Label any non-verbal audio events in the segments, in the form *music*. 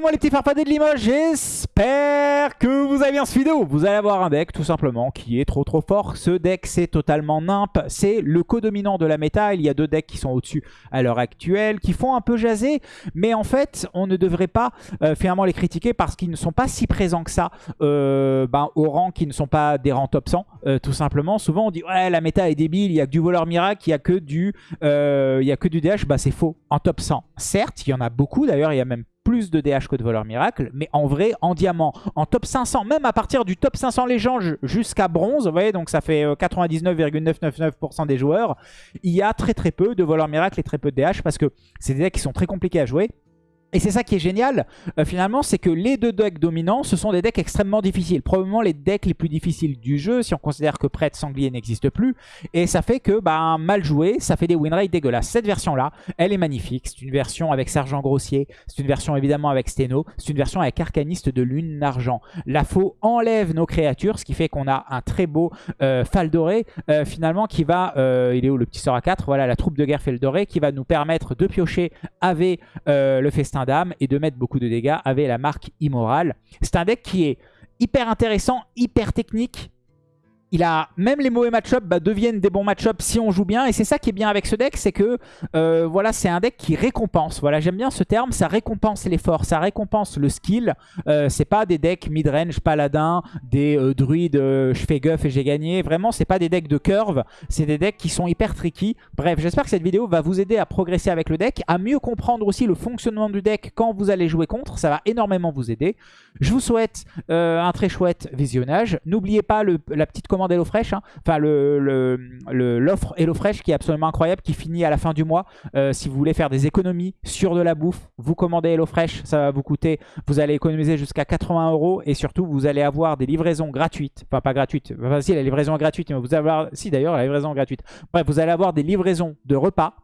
monde les petits farfadets de Limoges, j'espère que vous avez bien ce vidéo. Vous allez avoir un deck tout simplement qui est trop trop fort. Ce deck c'est totalement nimp, c'est le co-dominant de la méta. Il y a deux decks qui sont au-dessus à l'heure actuelle, qui font un peu jaser. Mais en fait on ne devrait pas euh, finalement les critiquer parce qu'ils ne sont pas si présents que ça euh, ben, au rang qui ne sont pas des rangs top 100. Euh, tout simplement, souvent on dit ouais la méta est débile, il y a que du voleur miracle, il y a que du, y a que du DH. Bah c'est faux. En top 100, certes il y en a beaucoup d'ailleurs, il y a même plus de DH que de voleur miracle, mais en vrai, en diamant, en top 500, même à partir du top 500 légende jusqu'à bronze, vous voyez, donc ça fait 99,999% euh, des joueurs, il y a très très peu de voleur miracle et très peu de DH parce que c'est des decks qui sont très compliqués à jouer. Et c'est ça qui est génial, euh, finalement, c'est que les deux decks dominants, ce sont des decks extrêmement difficiles. Probablement les decks les plus difficiles du jeu, si on considère que Prêtre Sanglier n'existe plus. Et ça fait que, bah, mal joué, ça fait des win rates dégueulasses. Cette version-là, elle est magnifique. C'est une version avec Sergent Grossier, c'est une version évidemment avec Steno, c'est une version avec Arcaniste de Lune d'Argent. La faux enlève nos créatures, ce qui fait qu'on a un très beau euh, Faldoré, euh, finalement, qui va... Il est où le petit sort à 4 Voilà, la troupe de guerre Faldoré, qui va nous permettre de piocher avec le festin d'âme et de mettre beaucoup de dégâts avec la marque immorale. C'est un deck qui est hyper intéressant, hyper technique, il a même les mauvais match bah, deviennent des bons match si on joue bien. Et c'est ça qui est bien avec ce deck, c'est que euh, voilà, c'est un deck qui récompense. Voilà, j'aime bien ce terme, ça récompense l'effort, ça récompense le skill. Euh, c'est pas des decks mid-range paladin, des euh, druides, je fais guff et j'ai gagné. Vraiment, c'est pas des decks de curve, c'est des decks qui sont hyper tricky. Bref, j'espère que cette vidéo va vous aider à progresser avec le deck, à mieux comprendre aussi le fonctionnement du deck quand vous allez jouer contre. Ça va énormément vous aider. Je vous souhaite un très chouette visionnage. N'oubliez pas la petite commande commande HelloFresh. Hein. Enfin, l'offre le, HelloFresh qui est absolument incroyable, qui finit à la fin du mois. Euh, si vous voulez faire des économies sur de la bouffe, vous commandez HelloFresh, ça va vous coûter, vous allez économiser jusqu'à 80 euros et surtout, vous allez avoir des livraisons gratuites. Enfin, pas gratuites. Enfin, si, la livraison est gratuite, mais vous allez avoir... Si, d'ailleurs, la livraison gratuite. Bref, vous allez avoir des livraisons de repas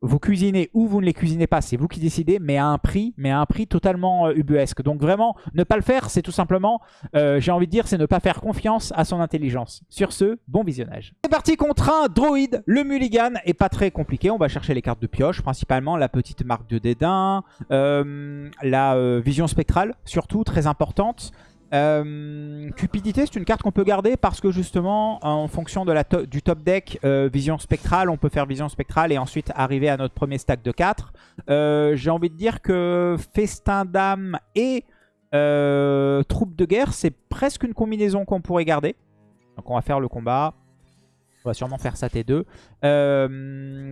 vous cuisinez ou vous ne les cuisinez pas, c'est vous qui décidez, mais à un prix, mais à un prix totalement euh, ubuesque. Donc vraiment, ne pas le faire, c'est tout simplement, euh, j'ai envie de dire, c'est ne pas faire confiance à son intelligence. Sur ce, bon visionnage. C'est parti contre un droïde, le mulligan est pas très compliqué, on va chercher les cartes de pioche, principalement la petite marque de dédain, euh, la vision spectrale, surtout, très importante. Euh, cupidité, c'est une carte qu'on peut garder parce que justement, en fonction du top deck, euh, vision spectrale, on peut faire vision spectrale et ensuite arriver à notre premier stack de 4. Euh, j'ai envie de dire que festin d'âme et troupe de guerre, c'est presque une combinaison qu'on pourrait garder. Donc on va faire le combat. On va sûrement faire ça T2.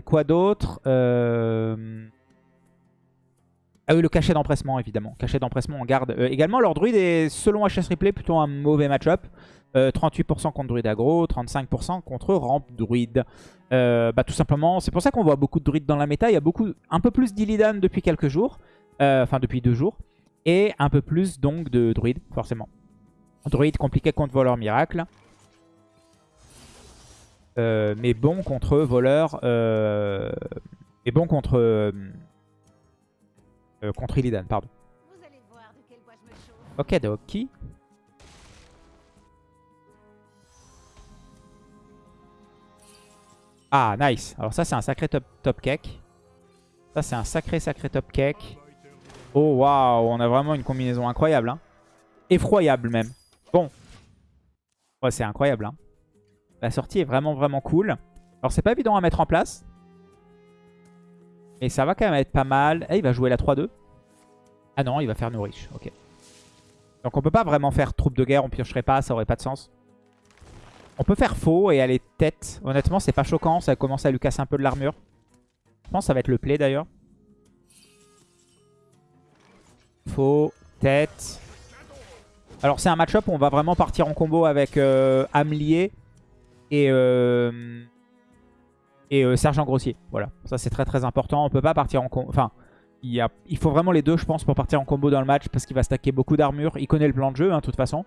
quoi d'autre? Ah oui, le cachet d'empressement, évidemment. Cachet d'empressement, on garde. Euh, également, leur druide est, selon HS Replay, plutôt un mauvais match-up. 38% euh, contre druide aggro, 35% contre ramp druide. Euh, bah, tout simplement, c'est pour ça qu'on voit beaucoup de druides dans la méta. Il y a beaucoup, un peu plus d'Illidan depuis quelques jours. Enfin, depuis deux jours. Et un peu plus, donc, de druide, forcément. Druide compliqué contre voleur miracle. mais bon contre voleur... mais bon contre... Euh, contre Illidan, pardon. Ok, Doki. Ah, nice. Alors ça, c'est un sacré top, top cake. Ça, c'est un sacré, sacré top cake. Oh, waouh. On a vraiment une combinaison incroyable. Hein. Effroyable, même. Bon. Ouais, c'est incroyable. Hein. La sortie est vraiment, vraiment cool. Alors, c'est pas évident à mettre en place. Et ça va quand même être pas mal. Eh, il va jouer la 3-2. Ah non, il va faire riches. Ok. Donc on peut pas vraiment faire troupe de guerre, on piocherait pas, ça aurait pas de sens. On peut faire faux et aller tête. Honnêtement, c'est pas choquant, ça commence à lui casser un peu de l'armure. Je pense que ça va être le play d'ailleurs. Faux, tête. Alors c'est un match-up où on va vraiment partir en combo avec euh, et... Euh, et euh, Sergent Grossier. Voilà, ça c'est très très important. On peut pas partir en combo. Enfin, il, a... il, faut vraiment les deux, je pense, pour partir en combo dans le match parce qu'il va stacker beaucoup d'armure. Il connaît le plan de jeu, hein, de toute façon.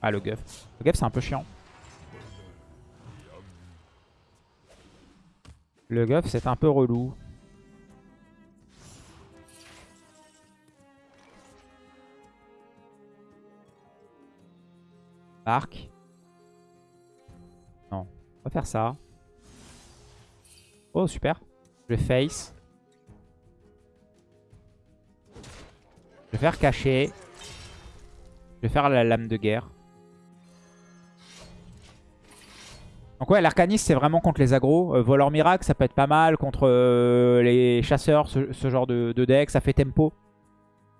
Ah, le Guff. Le Guff, c'est un peu chiant. Le Guff, c'est un peu relou. Arc. On va faire ça. Oh, super. Je face. Je vais faire cacher. Je vais faire la lame de guerre. Donc ouais, l'arcaniste, c'est vraiment contre les agros. Euh, voleur miracle, ça peut être pas mal. Contre euh, les chasseurs, ce, genre de, deck. Ça fait tempo.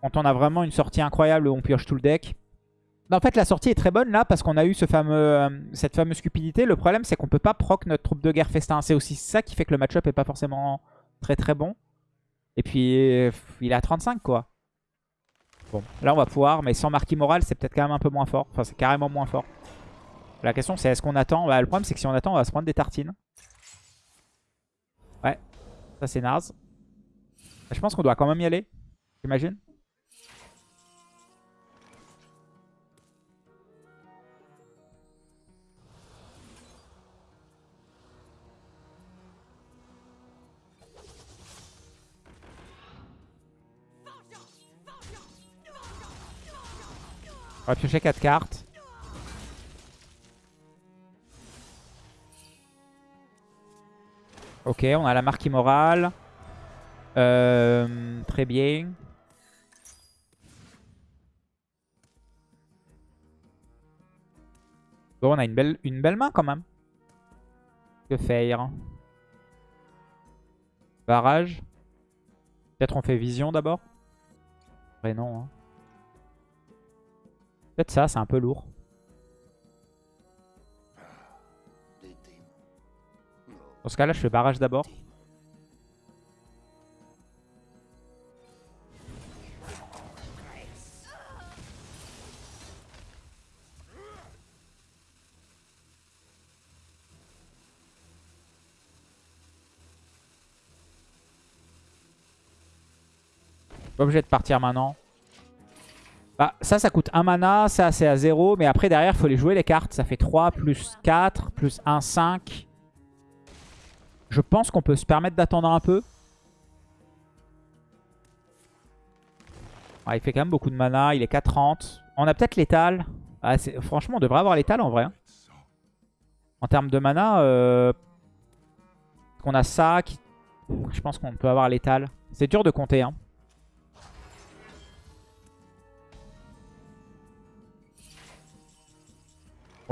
Quand on a vraiment une sortie incroyable on pioche tout le deck. En fait, la sortie est très bonne là parce qu'on a eu euh, cette fameuse cupidité. Le problème, c'est qu'on peut pas proc notre troupe de guerre festin. C'est aussi ça qui fait que le match-up est pas forcément très très bon. Et puis, il est à 35 quoi. Bon, là on va pouvoir, mais sans marquis moral, c'est peut-être quand même un peu moins fort. Enfin, c'est carrément moins fort. La question c'est est-ce qu'on attend bah, Le problème c'est que si on attend, on va se prendre des tartines. Ouais, ça c'est naze. Je pense qu'on doit quand même y aller, j'imagine. On va piocher 4 cartes. Ok, on a la marque immorale. Euh, très bien. Bon, on a une belle, une belle main quand même. Que faire? Barrage. Peut-être on fait vision d'abord? Vrai non. Hein. Peut-être ça, c'est un peu lourd. Dans ce cas-là, je fais barrage d'abord. Pas obligé de partir maintenant. Bah, ça, ça coûte 1 mana. Ça, c'est à 0. Mais après, derrière, il faut les jouer les cartes. Ça fait 3 plus 4 plus 1, 5. Je pense qu'on peut se permettre d'attendre un peu. il fait quand même beaucoup de mana. Il est 4-30. On a peut-être l'étal. Ah, franchement, on devrait avoir l'étal en vrai. Hein. En termes de mana, euh... on a ça. Je pense qu'on peut avoir l'étal. C'est dur de compter. Hein.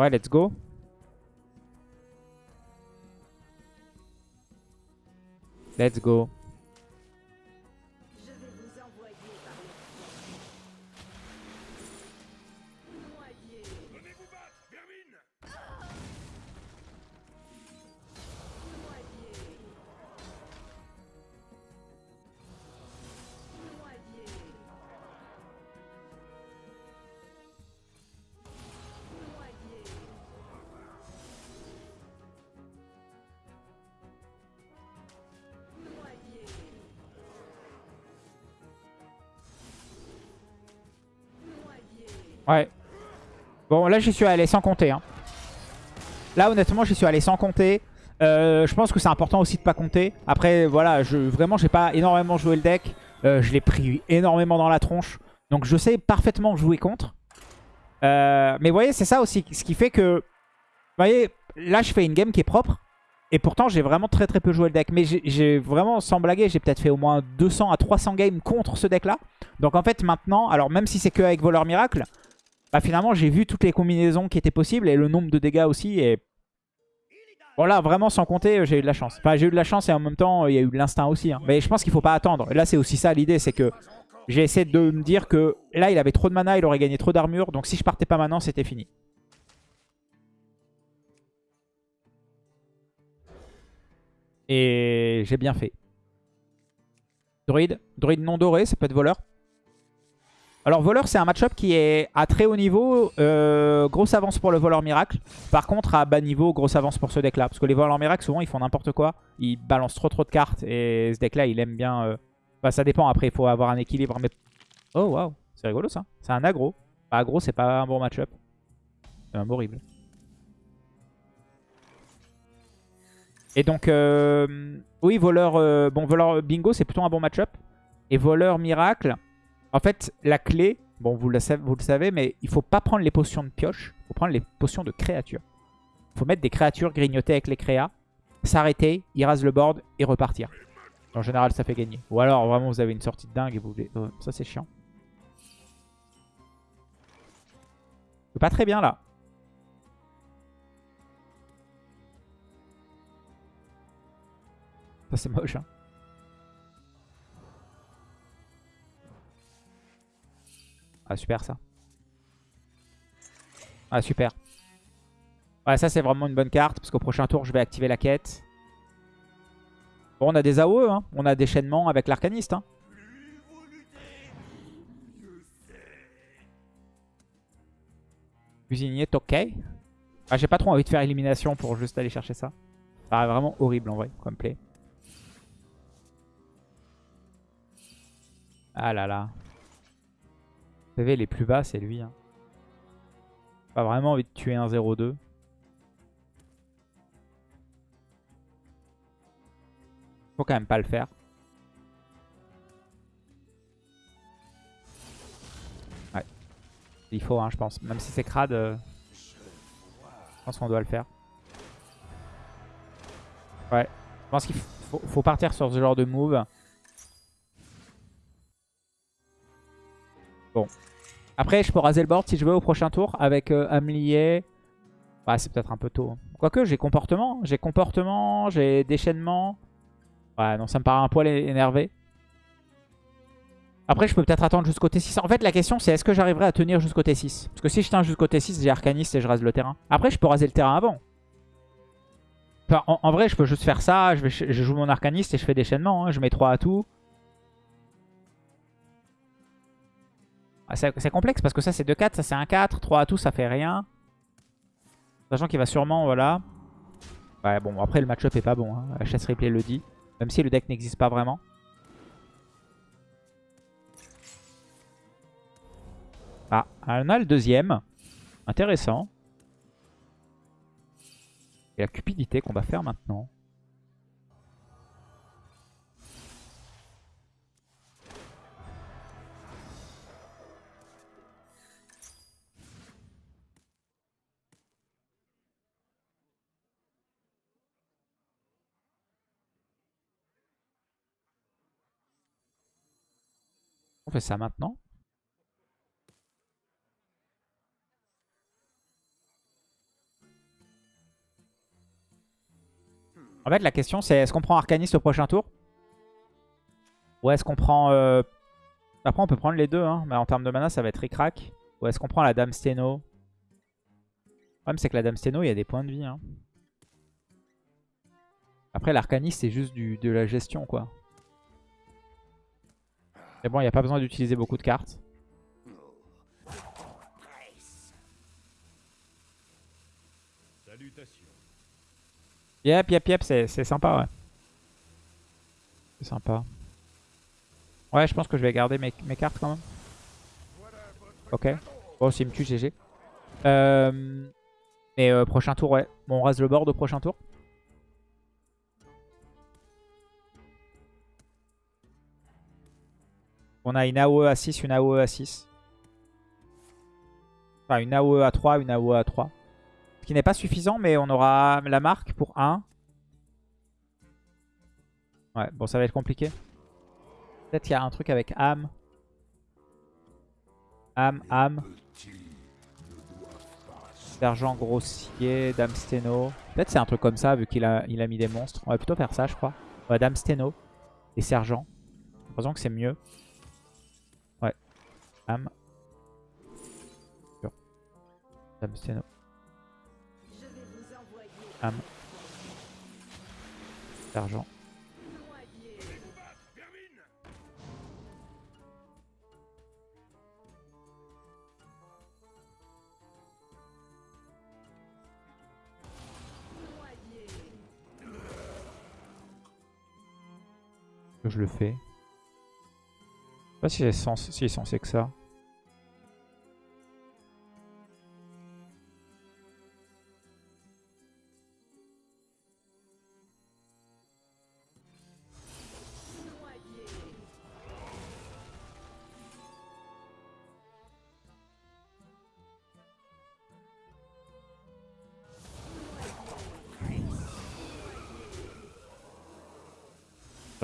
Ouais, let's go. Let's go. Ouais. Bon, là, j'y suis allé sans compter. Hein. Là, honnêtement, j'y suis allé sans compter. Euh, je pense que c'est important aussi de pas compter. Après, voilà, je, vraiment, j'ai pas énormément joué le deck. Euh, je l'ai pris énormément dans la tronche. Donc, je sais parfaitement jouer contre. Euh, mais vous voyez, c'est ça aussi. Ce qui fait que... Vous voyez, là, je fais une game qui est propre. Et pourtant, j'ai vraiment très très peu joué le deck. Mais j'ai vraiment, sans blaguer, j'ai peut-être fait au moins 200 à 300 games contre ce deck-là. Donc en fait, maintenant, alors même si c'est que avec Voleur Miracle, bah finalement j'ai vu toutes les combinaisons qui étaient possibles et le nombre de dégâts aussi. Et voilà, vraiment sans compter, j'ai eu de la chance. Enfin, j'ai eu de la chance et en même temps, il y a eu de l'instinct aussi. Hein. Mais je pense qu'il faut pas attendre. Là, c'est aussi ça l'idée, c'est que j'ai essayé de me dire que là, il avait trop de mana, il aurait gagné trop d'armure. Donc si je partais pas maintenant, c'était fini. Et j'ai bien fait. Druide? Druide non doré, ça peut être voleur? Alors voleur c'est un match-up qui est à très haut niveau, euh, grosse avance pour le voleur miracle. Par contre à bas niveau, grosse avance pour ce deck là. Parce que les voleurs miracle souvent ils font n'importe quoi. Ils balancent trop trop de cartes et ce deck là il aime bien... Euh... Bah, ça dépend après, il faut avoir un équilibre. Mais... Oh waouh, c'est rigolo ça. C'est un aggro. Bah, aggro c'est pas un bon match-up. C'est un horrible. Et donc, euh, oui, voleur, bon, voleur bingo, c'est plutôt un bon match-up. Et voleur miracle, en fait, la clé, bon, vous le, savez, mais il faut pas prendre les potions de pioche. Il faut prendre les potions de créatures. Il faut mettre des créatures, grignoter avec les créas, s'arrêter, il le board et repartir. En général, ça fait gagner. Ou alors, vraiment, vous avez une sortie de dingue et vous voulez... Euh, ça, c'est chiant. Pas très bien, là. Ça, c'est moche, hein. Ah super ça. Ah super. Ouais ça c'est vraiment une bonne carte parce qu'au prochain tour je vais activer la quête. Bon on a des AOE, hein. on a des chaînements avec l'arcaniste. Hein. Cuisinier ok? Ah, J'ai pas trop envie de faire élimination pour juste aller chercher ça. Ça paraît vraiment horrible en vrai comme play. Ah là là. Les plus bas, c'est lui. Hein. Pas vraiment envie de tuer un 0-2. Faut quand même pas le faire. Ouais. Il faut, hein, je pense. Même si c'est crade, euh, je pense qu'on doit le faire. Ouais. Je pense qu'il faut, faut partir sur ce genre de move. Bon. Après, je peux raser le board si je veux au prochain tour avec euh, Amlier. Ouais, c'est peut-être un peu tôt. Quoique, j'ai comportement. J'ai comportement, j'ai déchaînement. Ouais, non, ça me paraît un poil énervé. Après, je peux peut-être attendre jusqu'au T6. En fait, la question, c'est est-ce que j'arriverai à tenir jusqu'au T6 Parce que si je tiens jusqu'au T6, j'ai Arcaniste et je rase le terrain. Après, je peux raser le terrain avant. en, vrai, je peux juste faire ça. Je joue mon Arcaniste et je fais déchaînement. Hein. Je mets 3 à tout. C'est complexe parce que ça c'est 2-4, ça c'est 1-4, 3 à tout ça fait rien. Sachant qu'il va sûrement, voilà. Ouais bon après le match-up est pas bon, hein. chasse replay le dit. Même si le deck n'existe pas vraiment. Ah, on a le deuxième. Intéressant. Et la cupidité qu'on va faire maintenant. On fait ça maintenant. En fait, la question, c'est est-ce qu'on prend Arcaniste au prochain tour? Ou est-ce qu'on prend... Euh, après, on peut prendre les deux, hein, mais en termes de mana, ça va être ric Ou est-ce qu'on prend la Dame Steno? Le problème, c'est que la Dame Steno, il y a des points de vie. Hein. Après, l'Arcaniste, c'est juste du, de la gestion, quoi. Mais bon, il n'y a pas besoin d'utiliser beaucoup de cartes. Yep, yep, yep, c'est sympa, ouais. C'est sympa. Ouais, je pense que je vais garder mes, cartes quand même. Ok. Bon, s'il me tue, GG. Euh, mais euh, prochain tour, ouais. Bon, on rase le board au prochain tour. On a une AOE à 6, une AOE à 6. Enfin, une AOE à 3, une AOE à 3. Ce qui n'est pas suffisant, mais on aura la marque pour 1. Ouais, bon, ça va être compliqué. Peut-être qu'il y a un truc avec âme. Âme, âme. Sergent grossier, Dame Steno. Peut-être c'est un truc comme ça, vu qu'il a, il a mis des monstres. On va plutôt faire ça, je crois. Ouais, Dame Steno et Sergent. Heureusement que c'est mieux. Am. Dame Steno. Am. D'argent. je le fais. Je sais pas si c'est si censé que ça.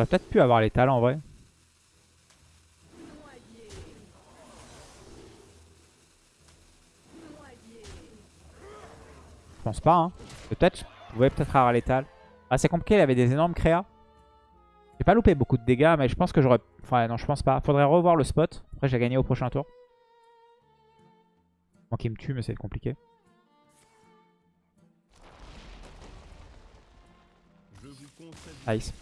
Peut-être pu avoir les talents en vrai. pense pas. Hein. Peut-être, je pouvais peut-être avoir l'étal. Ah, c'est compliqué, il avait des énormes créas. J'ai pas loupé beaucoup de dégâts, mais je pense que j'aurais... Enfin, non, je pense pas. Faudrait revoir le spot. Après, j'ai gagné au prochain tour. Bon, qu'il me tue, mais c'est compliqué. Nice.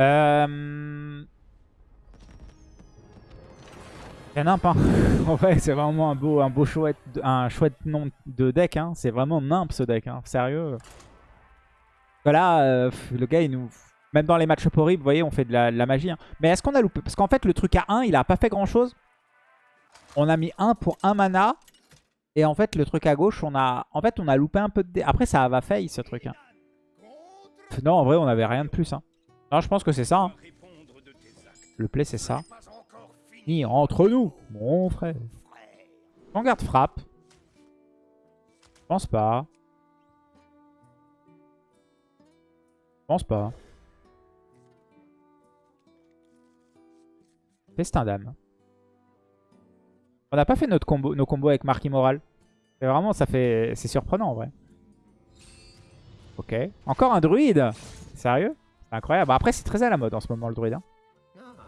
Euh... Nimp, hein. *laughs* en fait, c'est vraiment un beau, un beau chouette, un chouette nom de deck. Hein. C'est vraiment nimp ce deck, hein. sérieux. Voilà, euh, le gars, il nous... Même dans les matchs horribles, vous voyez, on fait de la, magie. Hein. Mais est-ce qu'on a loupé? Parce qu'en fait, le truc à 1, il a pas fait grand-chose. On a mis 1 pour 1 mana. Et en fait, le truc à gauche, on a en fait on a loupé un peu de. Après, ça va fail ce truc. Hein. Non, en vrai, on avait rien de plus. Hein. Non, je pense que c'est ça. Hein. Le play, c'est ça. Ni entre nous, mon frère. On garde frappe. Je pense pas. Je pense pas. Festin d'âme. On n'a pas fait notre combo, nos combos avec Mark Immoral. C'est vraiment, ça fait... C'est surprenant en vrai. Ok. Encore un druide Sérieux? Incroyable. Après, c'est très à la mode en ce moment le druide. Hein.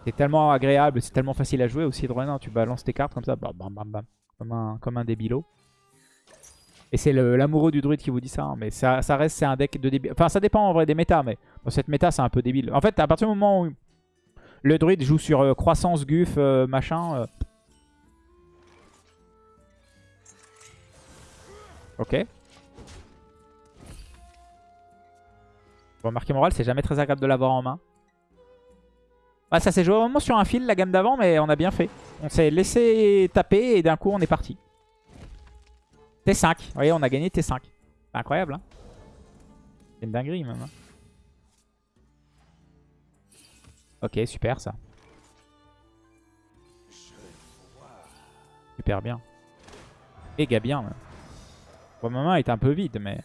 C'est tellement agréable, c'est tellement facile à jouer aussi druide. Hein. Tu balances tes cartes comme ça, bam bam bam, bam. Comme, un, comme un débilo. Et c'est l'amoureux du druide qui vous dit ça. Hein. Mais ça, ça reste, c'est un deck de débile. Enfin, ça dépend en vrai des méta, mais dans cette méta, c'est un peu débile. En fait, à partir du moment où le druide joue sur euh, croissance, guff, euh, machin... Euh, Ok. Bon, marqué moral, c'est jamais très agréable de l'avoir en main. Ah, ça s'est joué vraiment sur un fil la gamme d'avant, mais on a bien fait. On s'est laissé taper et d'un coup on est parti. T5. Vous voyez, on a gagné T5. C'est incroyable, hein C'est une dinguerie même. Hein. ok, super ça. Super bien. Méga bien. Pour le moment, est un peu vide, mais...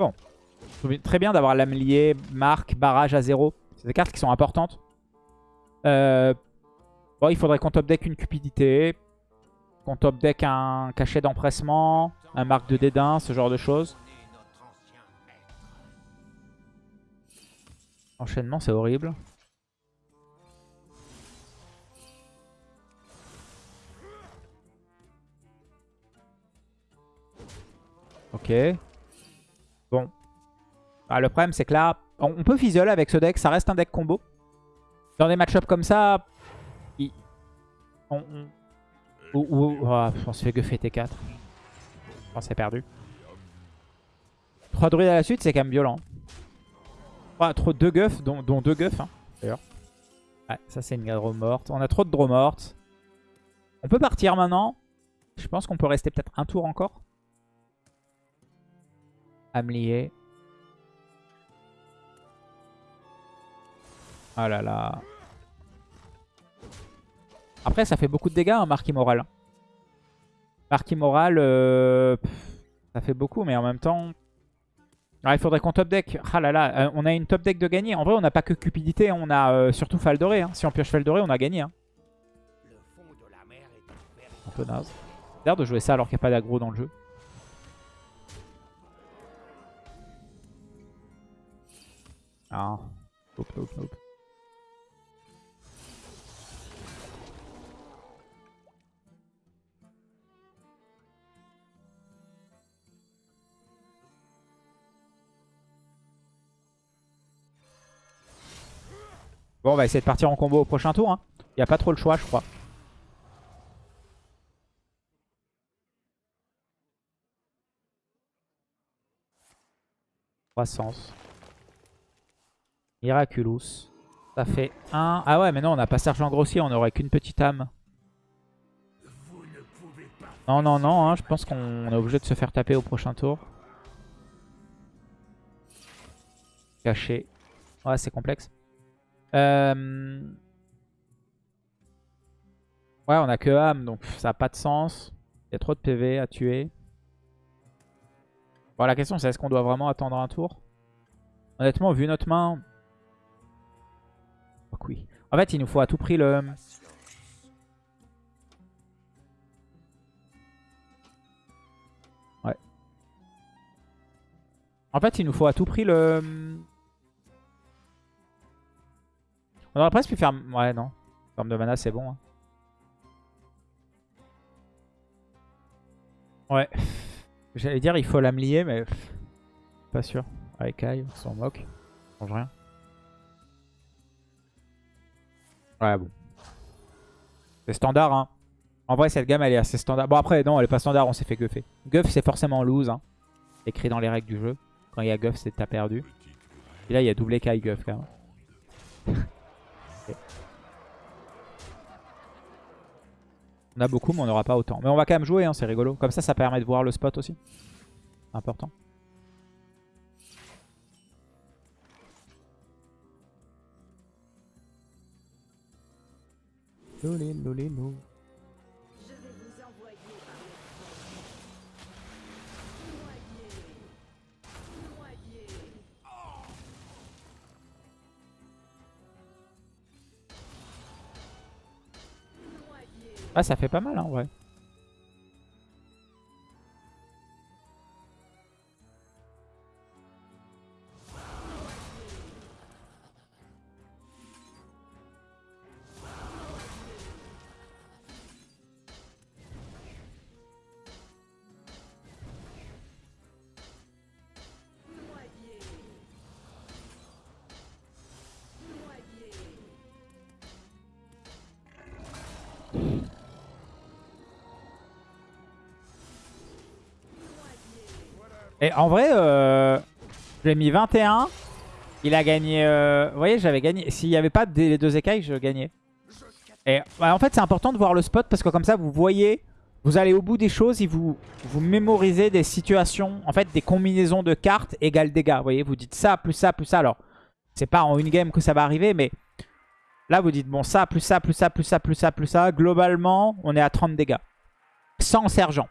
Bon. Très bien d'avoir l'amelier, marque, barrage à zéro. C'est des cartes qui sont importantes. Euh, bon, il faudrait qu'on top deck une cupidité. Qu'on top deck un cachet d'empressement. Un marque de dédain, ce genre de choses. Enchaînement, c'est horrible. Ok. Bon. Ah, le problème, c'est que là, on, peut fizzle avec ce deck. Ça reste un deck combo. Dans des match comme ça, on, on... se fait guffer T4. On s'est perdu. 3 druides à la suite, c'est quand même violent. trop, 2 guffs, dont, 2 guffs, hein, d'ailleurs. Ouais, ça c'est une draw morte. On a trop de draw mortes. On peut partir maintenant. Je pense qu'on peut rester peut-être un tour encore. Amlier. Oh là là. Après, ça fait beaucoup de dégâts, hein, Marquis Moral. Marquis Moral, euh, ça fait beaucoup, mais en même temps... Ah, il faudrait qu'on top deck. Ah là là, euh, on a une top deck de gagner. En vrai, on n'a pas que Cupidité, on a euh, surtout Faldoré. Hein. Si on pioche Faldoré, on a gagné. Hein. Un peu naze. C'est l'air de jouer ça alors qu'il n'y a pas d'aggro dans le jeu. Ah. Nope, nope, nope. Bon, on va essayer de partir en combo au prochain tour. Il hein. n'y a pas trop le choix, je crois. Croissance. Miraculous. Ça fait 1. Ah ouais, mais non, on n'a pas sergent grossier, on n'aurait qu'une petite âme. Non, non, non, hein, je pense qu'on est obligé de se faire taper au prochain tour. Caché. Ouais, c'est complexe. Euh... Ouais, on a que âme, donc ça n'a pas de sens. Il y a trop de PV à tuer. Bon, la question c'est est-ce qu'on doit vraiment attendre un tour? Honnêtement, vu notre main, Fuck oui. En fait, il nous faut à tout prix le... Ouais. En fait, il nous faut à tout prix le... On aurait presque pu faire... Ouais, non. En termes de mana, c'est bon. Hein. Ouais. J'allais dire, il faut l'amlier, mais... Pas sûr. Avec Kai, on s'en moque. Ça change rien. Ouais, bon. C'est standard, hein. En vrai, cette gamme, elle est assez standard. Bon, après, non, elle est pas standard, on s'est fait guffer. Guff, c'est forcément lose, hein. Écrit dans les règles du jeu. Quand il y a Guff, c'est t'as perdu. Et là, il y a doublé Kai Guff, quand même. *laughs* On a beaucoup, mais on n'aura pas autant. Mais on va quand même jouer, hein, c'est rigolo. Comme ça, ça permet de voir le spot aussi. Important. Lolé, lolé, lo. Ah, ça fait pas mal, hein, ouais. Et en vrai, euh, j'ai mis 21. Il a gagné... euh, vous voyez, j'avais gagné. S'il n'y avait pas des deux écailles, je gagnais. Et bah, en fait, c'est important de voir le spot parce que comme ça, vous voyez... Vous allez au bout des choses et vous, vous mémorisez des situations, en fait, des combinaisons de cartes égales dégâts. Vous voyez, vous dites ça, plus ça, plus ça. Alors, c'est pas en une game que ça va arriver, mais là, vous dites, bon, ça, plus ça, plus ça, plus ça, plus ça, plus ça. Globalement, on est à 30 dégâts. Sans sergent.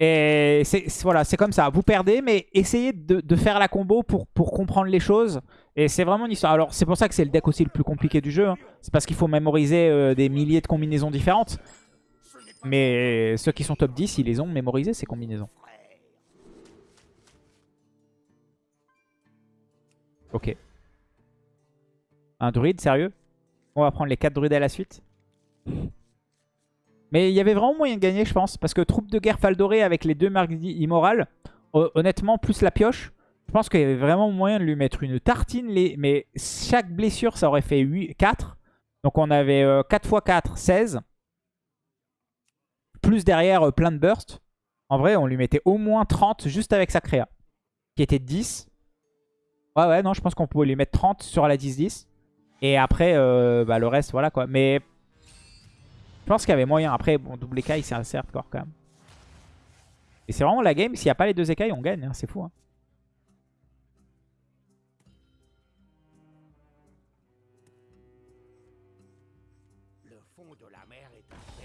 Et c'est voilà, comme ça. Vous perdez, mais essayez de, faire la combo pour, pour comprendre les choses. Et c'est vraiment une histoire. Alors, c'est pour ça que c'est le deck aussi le plus compliqué du jeu. hein. C'est parce qu'il faut mémoriser euh, des milliers de combinaisons différentes. Mais ceux qui sont top 10, ils les ont mémorisés, ces combinaisons. Ok. Un druide, sérieux? On va prendre les 4 druides à la suite mais il y avait vraiment moyen de gagner, je pense. Parce que troupe de guerre Faldoré avec les deux marques immorales, ho- honnêtement, plus la pioche, je pense qu'il y avait vraiment moyen de lui mettre une tartine. Mais chaque blessure, ça aurait fait 8, 4. Donc on avait euh, 4 x 4, 16. Plus derrière, euh, plein de burst. En vrai, on lui mettait au moins 30 juste avec sa créa. Qui était 10. Ouais, ouais, non, je pense qu'on pouvait lui mettre 30 sur la 10-10. Et après, euh, bah, le reste, voilà quoi. Mais je pense qu'il y avait moyen. Après, bon, double écaille, c'est assez hardcore quand même. Et c'est vraiment la game. S'il n'y a pas les deux écailles, on gagne. hein, C'est fou. hein.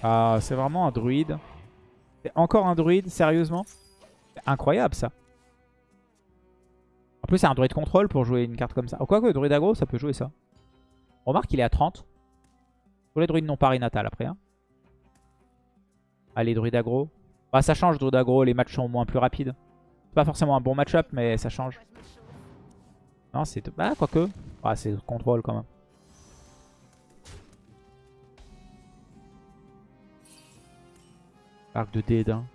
Ah, c'est vraiment un druide. C'est encore un druide, sérieusement? Incroyable ça. En plus, c'est un druide contrôle pour jouer une carte comme ça. Oh, Quoique, druide aggro, ça peut jouer ça. Remarque, il est à 30. Pour les druides non parinatal après. Hein. Allez, druide aggro. Bah, ça change, druide aggro. Les matchs sont moins plus rapides. C'est pas forcément un bon match-up, mais ça change. Non, c'est... Bah, quoique. Ah, c'est contrôle quand même. Arc de dédain.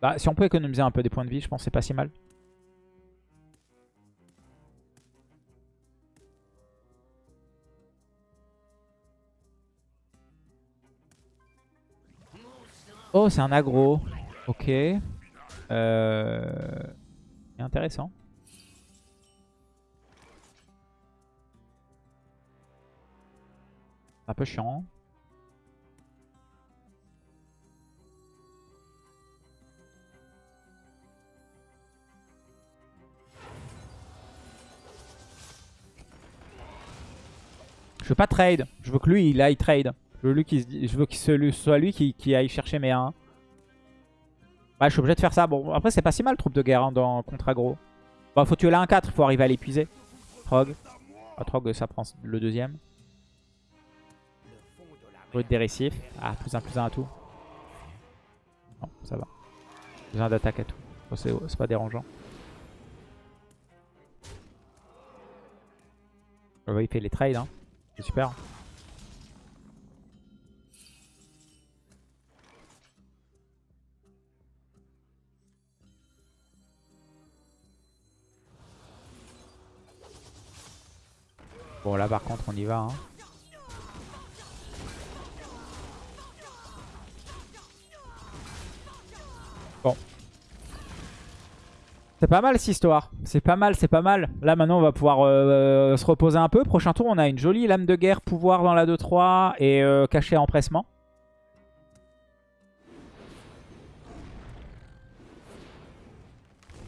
Bah, si on peut économiser un peu des points de vie, je pense que c'est pas si mal. Oh, c'est un aggro. Ok. Euh... Intéressant. Un peu chiant. Je veux pas trade. Je veux que lui, il aille trade. Je veux, que ce soit lui qui, aille chercher mes 1. Ouais, je suis obligé de faire ça. Bon, après, c'est pas si mal, troupe de guerre hein, dans contre aggro. Bon, faut tuer la 1-4, il faut arriver à l'épuiser. Trog. Ah, Trog, ça prend le deuxième. Brut des récifs. Ah, plus un, plus un à tout. Non, ça va. Plus un d'attaque à tout. C'est pas dérangeant. il fait les trades, hein. C'est super. Bon là par contre on y va. Hein. Bon. C'est pas mal cette histoire. C'est pas mal, c'est pas mal. Là maintenant on va pouvoir euh, se reposer un peu. Prochain tour on a une jolie lame de guerre pouvoir dans la 2-3 et euh, caché empressement.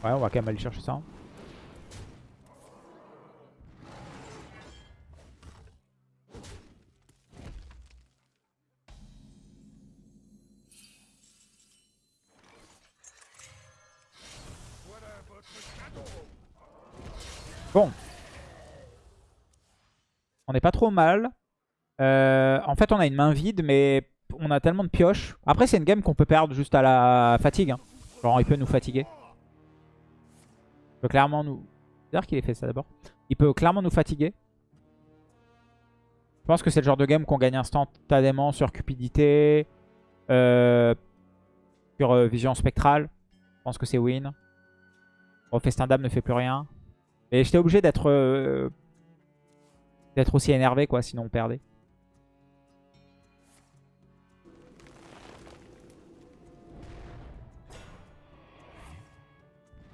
Ouais on va quand même aller chercher ça. Bon. On n'est pas trop mal. Euh, en fait, on a une main vide, mais on a tellement de pioches. Après, c'est une game qu'on peut perdre juste à la fatigue. Hein. Genre, il peut nous fatiguer. Il peut clairement nous... C'est-à-dire qu'il ait fait ça d'abord. Il peut clairement nous fatiguer. Je pense que c'est le genre de game qu'on gagne instantanément sur cupidité, euh, sur euh, vision spectrale. Je pense que c'est win. Bon, Festin ne fait plus rien. Et j'étais obligé d'être euh, d'être aussi énervé, quoi, sinon on perdait.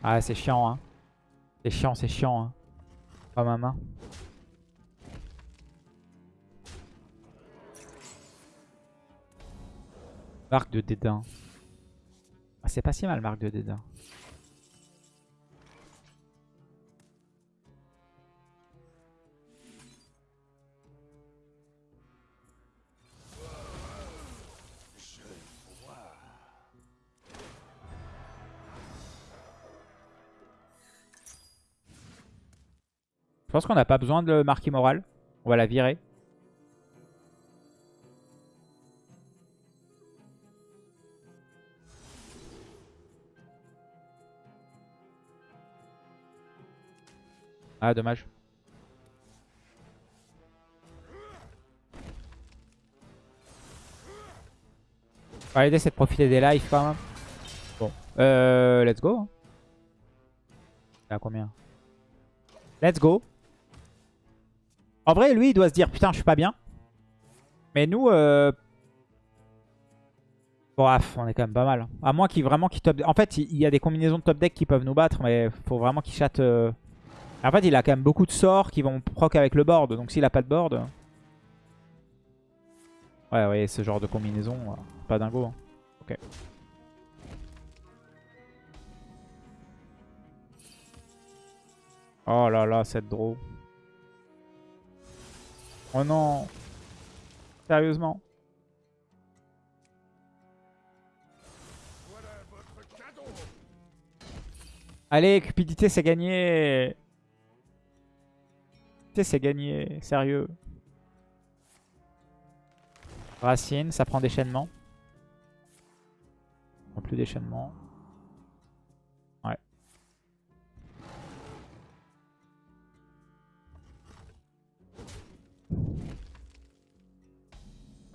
Ah, c'est chiant, hein. C'est chiant, c'est chiant, hein. Pas ma main. Marque de dédain. Ah, c'est pas si mal, marque de dédain. Je pense qu'on n'a pas besoin de marquer moral. On va la virer. Ah, dommage. L'idée c'est de profiter des lives quand même. Bon, euh, let's go. Hein. À combien? Let's go. En vrai, lui, il doit se dire, putain, je suis pas bien. Mais nous, euh... bon, ah, on est quand même pas mal. À moins qu'il vraiment qu'il top... En fait, il y a des combinaisons de top deck qui peuvent nous battre, mais faut vraiment qu'il chatte... Euh. En fait, il a quand même beaucoup de sorts qui vont proc avec le board. Donc s'il a pas de board... Ouais, ouais, ce genre de combinaison, euh, pas dingo. Hein. Ok. Oh là là, cette draw. Oh non Sérieusement Allez, cupidité, c'est gagné c'est gagné. Sérieux. Racine, ça prend déchaînement. Non plus déchaînement.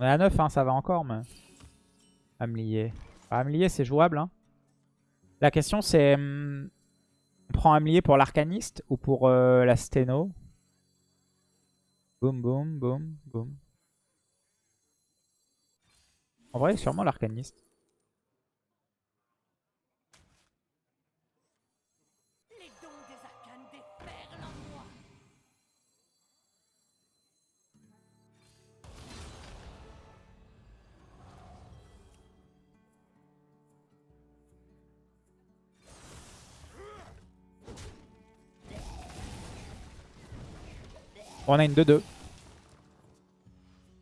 On est à 9, hein, ça va encore, mais... Amelier. Ah, c'est jouable. Hein. La question, c'est... Hmm, on prend Amelier pour l'arcaniste ou pour euh, la sténo? Boum, boum, boum, boum. En vrai, sûrement l'arcaniste. On a une 2-2.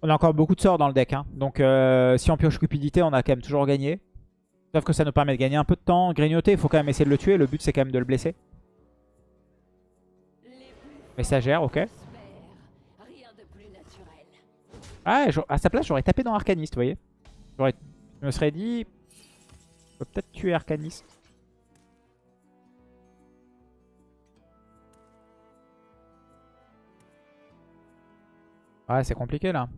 On a encore beaucoup de sorts dans le deck. Hein. Donc euh, si on pioche cupidité, on a quand même toujours gagné. Sauf que ça nous permet de gagner un peu de temps. Grignoter, il faut quand même essayer de le tuer. Le but, c'est quand même de le blesser. Messagère, ok. Ah, à sa place, j'aurais tapé dans Arcaniste, vous voyez. Je me serais dit... Je peux peut-être tuer Arcaniste. Ouais, c'est compliqué là.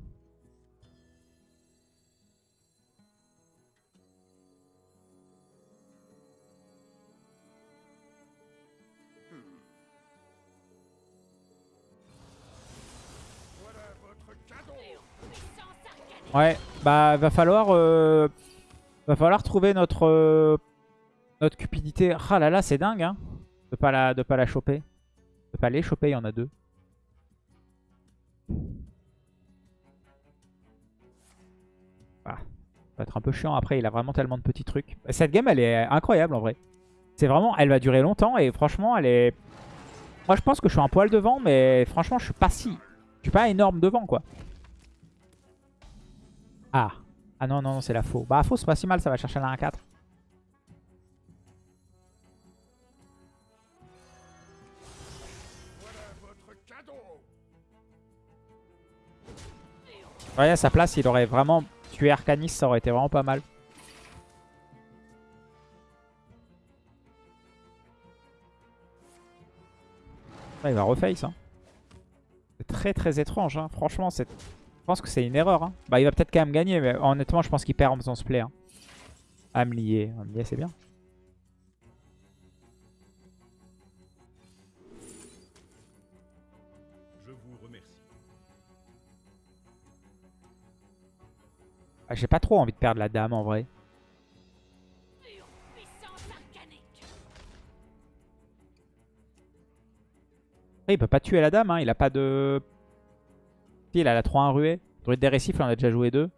Ouais, bah va falloir euh, va falloir trouver notre euh, notre cupidité. Ah là là, c'est dingue hein. De pas la de pas la choper. De pas les choper, il y en a deux. Ça va être un peu chiant après, il a vraiment tellement de petits trucs. Cette game, elle est incroyable en vrai. C'est vraiment, elle va durer longtemps et franchement, elle est... Moi, je pense que je suis un poil devant, mais franchement, je suis pas si... Je suis pas énorme devant, quoi. Ah. Ah non, non, non, c'est la faux. Bah, faux, c'est pas si mal, ça va chercher la 1-4. Ouais, à sa place, il aurait vraiment tué Arcanis, ça aurait été vraiment pas mal. Ah, il va reface. Hein. C'est très très étrange. Hein. Franchement, je pense que c'est une erreur. Hein. Bah, il va peut-être quand même gagner, mais honnêtement, je pense qu'il perd en faisant ce play. Hein. Amlier. Amlier, c'est bien. Ah, J'ai pas trop envie de perdre la dame en vrai. Après, il peut pas tuer la dame, hein. il a pas de... Si, il a la 3-1 ruée. Druide des récifs, là, on a déjà joué deux.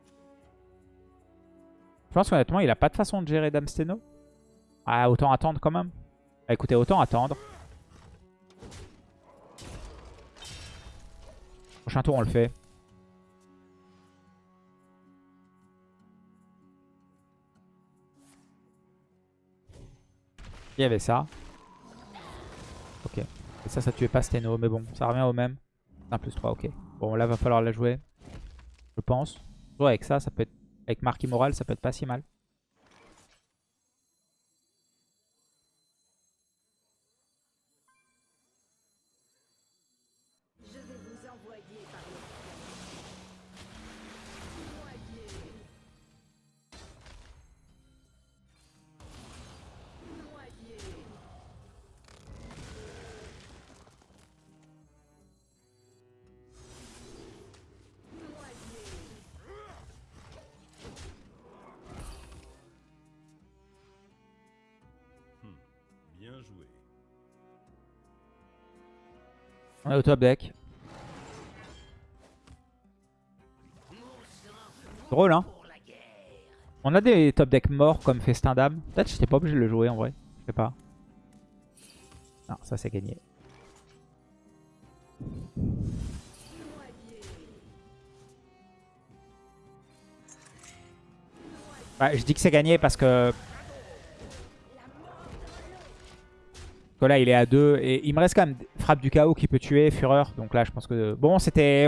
Je pense qu'honnêtement, il a pas de façon de gérer Dame Steno. Ah, autant attendre quand même. Ah, écoutez, autant attendre. Prochain tour, on le fait. Il y avait ça. Ok. Et ça, ça tuait pas Steno, mais bon, ça revient au même. 1 plus 3, ok. Bon, là, va falloir la jouer. Je pense. Avec ça, ça peut être... Avec Mark Immoral, ça peut être pas si mal. On est au top deck. Drôle, hein On a des top decks morts comme Festin d'âme. Peut-être que j'étais pas obligé de le jouer en vrai. Je sais pas. Non, ça c'est gagné. Ouais, je dis que c'est gagné parce que... que là il est à 2 et il me reste quand même frappe du chaos qui peut tuer, fureur. Donc là je pense que... Bon c'était...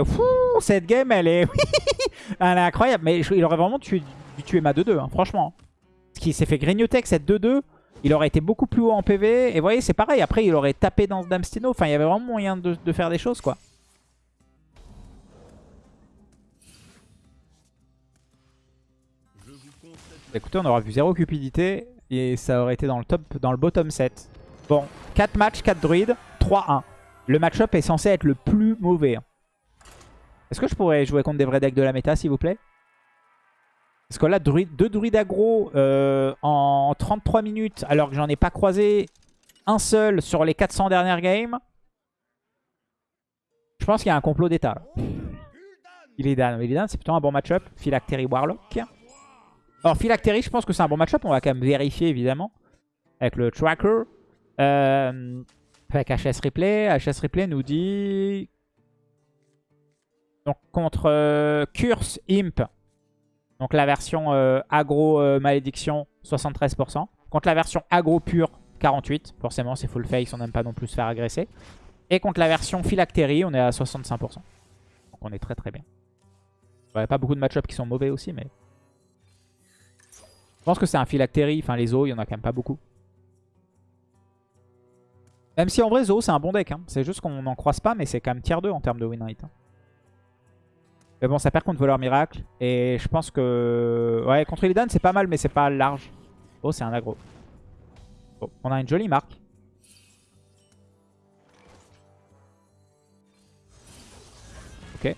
Cette game elle est... *laughs* elle est incroyable. Mais il aurait vraiment dû tuer ma 2-2, hein, franchement. Parce qu'il s'est fait grignoter avec cette 2-2. Il aurait été beaucoup plus haut en PV. Et vous voyez c'est pareil. Après il aurait tapé dans ce Damstino. Enfin il y avait vraiment moyen de, faire des choses quoi. Écoutez, on aura vu zéro cupidité et ça aurait été dans le top, dans le bottom 7. Bon, 4 matchs, 4 druides, 3-1. Le match-up est censé être le plus mauvais. Est-ce que je pourrais jouer contre des vrais decks de la méta, s'il vous plaît? Parce que là, druide, deux druides aggro euh, en 33 minutes, alors que j'en ai pas croisé un seul sur les 400 dernières games. Je pense qu'il y a un complot d'état. Illidan, Illidan c'est plutôt un bon match-up. Phylactery Warlock. Alors Phylactery, je pense que c'est un bon match-up. On va quand même vérifier évidemment. Avec le tracker. Euh, avec HS Replay. HS Replay nous dit... Donc contre euh, Curse Imp. Donc la version euh, aggro euh, malédiction 73%. Contre la version aggro pure 48. Forcément c'est full face, on n'aime pas non plus se faire agresser. Et contre la version phylactérie, on est à 65%. Donc on est très très bien. Il n'y a pas beaucoup de match qui sont mauvais aussi, mais... Je pense que c'est un phylactérie. Enfin, les os, il y en a quand même pas beaucoup. Même si en vrai, Zo, c'est un bon deck. hein. C'est juste qu'on n'en croise pas, mais c'est quand même tier 2 en termes de win rate. hein. Mais bon, ça perd contre voleur miracle. Et je pense que... Ouais, contre Illidan, c'est pas mal, mais c'est pas large. Oh, c'est un aggro. Bon, on a une jolie marque. Ok.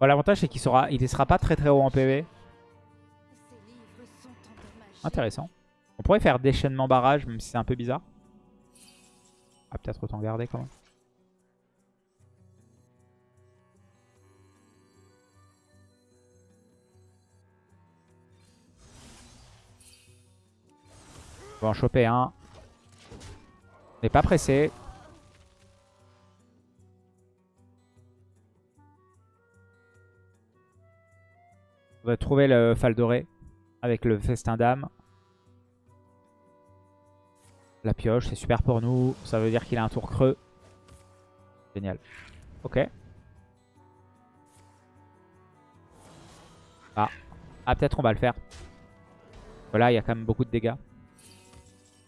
Bon, L'avantage, c'est qu'il sera... il sera pas très très haut en PV. Intéressant. On pourrait faire déchaînement barrage, même si c'est un peu bizarre. Ah, peut-être autant garder quand même. On va en choper un. On n'est pas pressé. On va trouver le fal doré avec le festin d'âme. La pioche, c'est super pour nous. Ça veut dire qu'il a un tour creux. Génial. Ok. Ah, ah peut-être on va le faire. Voilà, il y a quand même beaucoup de dégâts.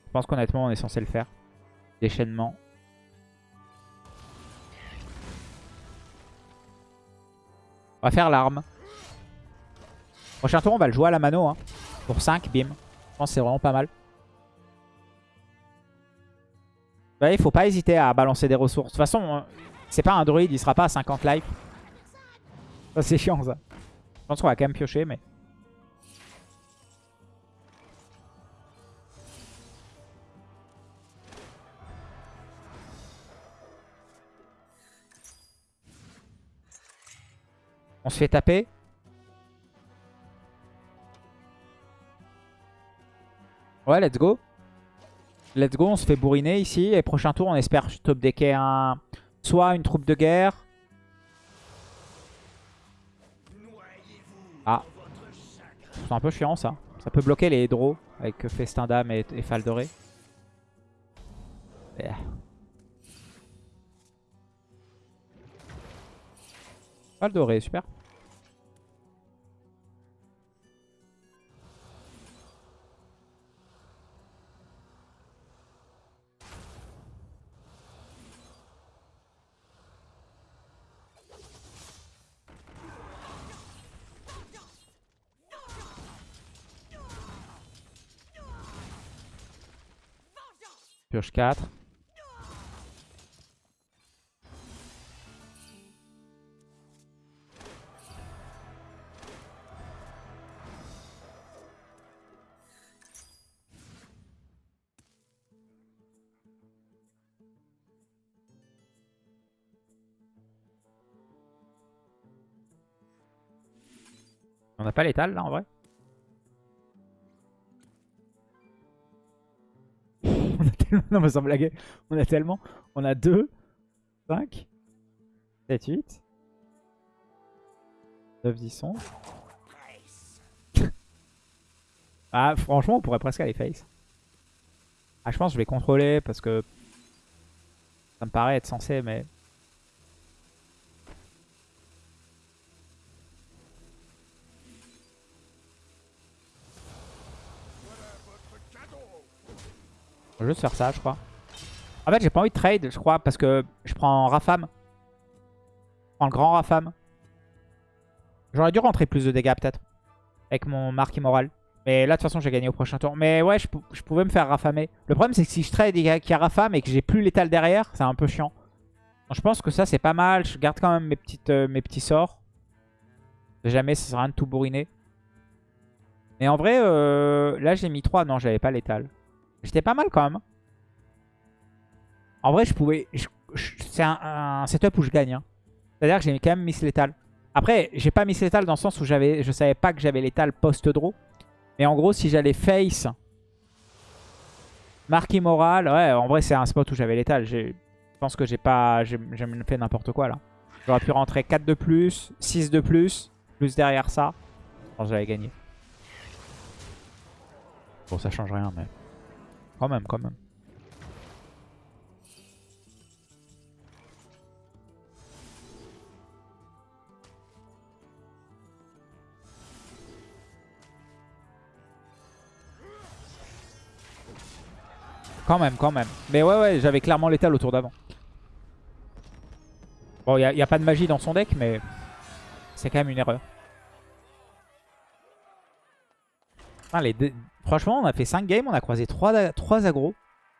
Je pense qu'honnêtement, on est censé le faire. Déchaînement. On va faire l'arme. Prochain tour, on va le jouer à la mano. Hein. Pour 5, bim. Je pense que c'est vraiment pas mal. Ouais, il faut pas hésiter à balancer des ressources. De toute façon, euh, c'est pas un druide, il sera pas à 50 life. Ça, c'est chiant, ça. Je pense qu'on va quand même piocher, mais... On se fait taper. Ouais, let's go. Let's go, on se fait bourriner ici. Et prochain tour, on espère top decker un... soit une troupe de guerre. Ah. C'est un peu chiant ça. Ça peut bloquer les draws avec Festin d'âme et, et Faldoré. Yeah. Faldoré, super. Pioche 4. On n'a pas l'étal là en vrai? *laughs* Non mais sans blaguer. On a tellement... On a 2, 5, 7, 8, 9, 10, 11. ah franchement on pourrait presque aller face. Ah je pense que je vais contrôler parce que ça me paraît être censé mais... Je vais juste faire ça, je crois. En fait, j'ai pas envie de trade, je crois, parce que je prends Rafam. Je prends le grand Rafam. J'aurais dû rentrer plus de dégâts, peut-être. Avec mon marque immoral. Mais là, de toute façon, j'ai gagné au prochain tour. Mais ouais, je, pou- je pouvais me faire rafamer. Le problème, c'est que si je trade et qu'il y a Rafam et que j'ai plus l'étal derrière, c'est un peu chiant. Donc, je pense que ça, c'est pas mal. Je garde quand même mes, euh, petits sorts. Jamais, ça sert à rien de tout bourriner. Mais en vrai, euh, là, j'ai mis 3. Non, j'avais pas l'étal. J'étais pas mal quand même. En vrai, je pouvais... C'est un, setup où je gagne. hein. C'est-à-dire que j'ai quand même Miss Lethal. Après, j'ai pas Miss Lethal dans le sens où je savais pas que j'avais Lethal post-draw. Mais en gros, si j'allais face... Marque immorale, ouais, en vrai, c'est un spot où j'avais. J'ai- Je pense que j'ai pas... J'ai fait n'importe quoi, là. J'aurais pu rentrer 4 de plus, 6 de plus, plus derrière ça. Je pense que j'avais gagné. Bon, ça change rien, mais... Quand même, quand même. Quand même, quand même. Mais ouais, ouais, j'avais clairement l'étal au tour d'avant. Bon, il n'y a, pas de magie dans son deck, mais c'est quand même une erreur. Franchement, on a fait 5 games, on a croisé 3, 3 agros,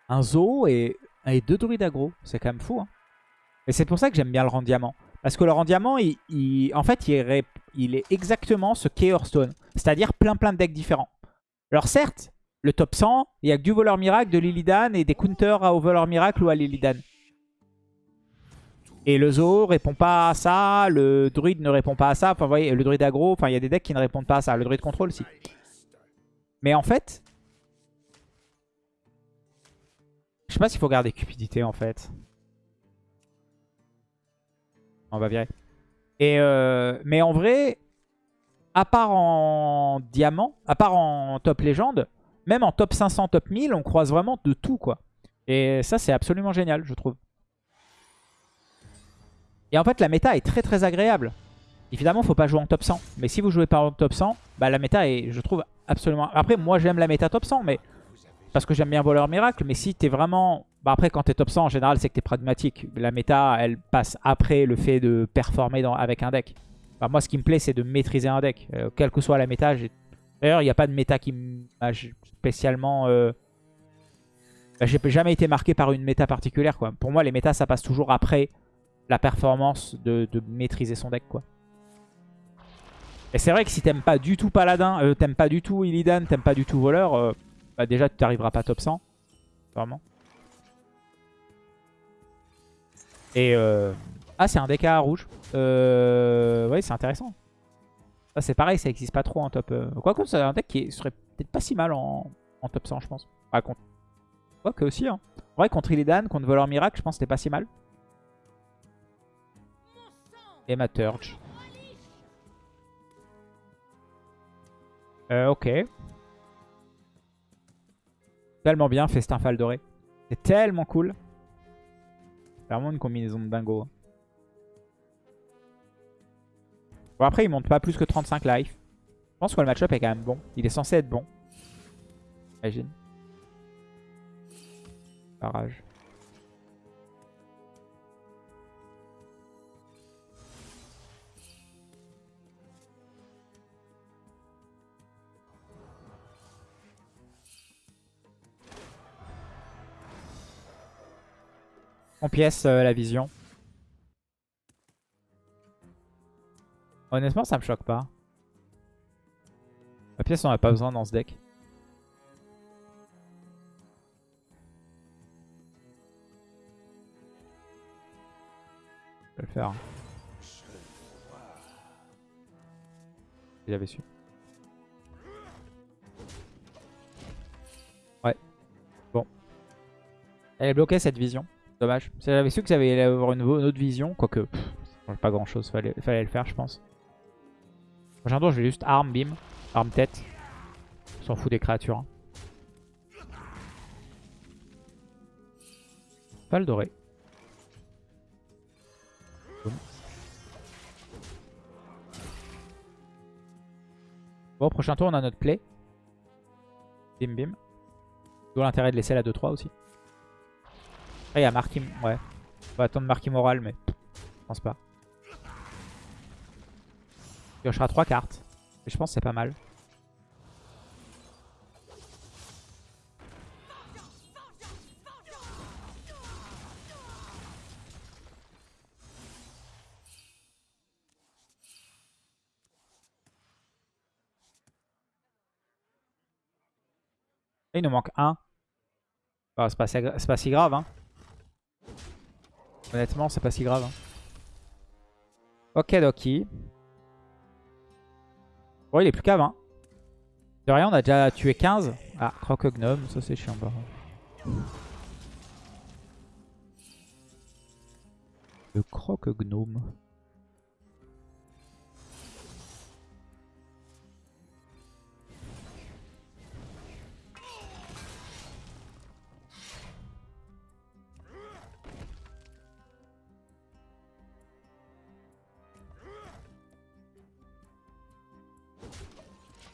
un zoo et, et 2 druides agros. C'est quand même fou. Hein. Et c'est pour ça que j'aime bien le rang diamant. Parce que le rang diamant, il, en fait, il il est exactement ce qu'est Hearthstone. C'est-à-dire plein plein de decks différents. Alors certes, le top 100, il y a que du voleur miracle, de Lilidan et des counters au voleur miracle ou à Lilidan. Et le zoo répond pas à ça, le druide ne répond pas à ça. Enfin, vous voyez, le druide aggro, enfin, il y a des decks qui ne répondent pas à ça. Le druide contrôle, si. Mais en fait, je sais pas s'il faut garder cupidité, en fait. On va virer. Et euh, mais en vrai, à part en diamant, à part en top légende, même en top 500, top 1000, on croise vraiment de tout, quoi. Et ça, c'est absolument génial, je trouve. Et en fait, la méta est très très agréable. Évidemment, faut pas jouer en top 100. Mais si vous jouez pas en top 100, bah, la méta est, je trouve, absolument... Après, moi, j'aime la méta top 100, mais parce que j'aime bien Voleur Miracle. Mais si t'es vraiment... Bah, après, quand t'es top 100, en général, c'est que t'es pragmatique. La méta, elle passe après le fait de performer avec un deck. Bah, moi, ce qui me plaît, c'est de maîtriser un deck. Euh, quelle que soit la méta, D'ailleurs, il n'y a pas de méta qui m'a spécialement... Euh... Bah, J'ai jamais été marqué par une méta particulière. Pour moi, les méta, ça passe toujours après la performance de, maîtriser son deck. quoi. Et c'est vrai que si t'aimes pas du tout Paladin, euh, t'aimes pas du tout Illidan, t'aimes pas du tout Voleur, euh, bah déjà tu t'arriveras pas top 100. Vraiment. Et... Euh... Ah, c'est un DK rouge. Euh... Oui, c'est intéressant. Ça, c'est pareil, ça existe pas trop en top... Quoique, c'est un deck qui serait peut-être pas si mal en... top 100, je pense. Ouais, contre... Quoique aussi, hein. En vrai, contre Illidan, contre Voleur Miracle, je pense que c'était pas si mal. Et ma Turge. Euh, ok. Tellement bien, Festin Fall Doré. C'est tellement cool. C'est vraiment une combinaison de dingo. Bon, après, il monte pas plus que 35 life. Je pense que le match-up est quand même bon. Il est censé être bon. Imagine. Barrage. On pièce euh, la vision. Honnêtement, ça me choque pas. La pièce, on a pas besoin dans ce deck. Je vais le faire. Il avait su. Ouais. Bon. Elle est bloquée cette vision. Dommage. J'avais su que ça allait avoir une, autre vision, quoique pas grand chose, fallait, fallait le faire je pense. Prochain tour je vais juste arme, bim, arme tête. On s'en fout des créatures. Hein. Le doré. Bon, prochain tour on a notre play. Bim bim. D'où l'intérêt de laisser la 2-3 aussi. Après, il y a Marquis... Ouais. On va attendre Marquis Moral, mais je pense pas. Il piochera 3 cartes. Et je pense que c'est pas mal. il nous manque un. c'est pas, pas, si grave. Hein. Honnêtement, c'est pas si grave. Hein. Ok, Doki. Bon, il est plus qu'à 20. De rien, on a déjà tué 15. Ah, croque-gnome, ça c'est chiant. Le croque-gnome.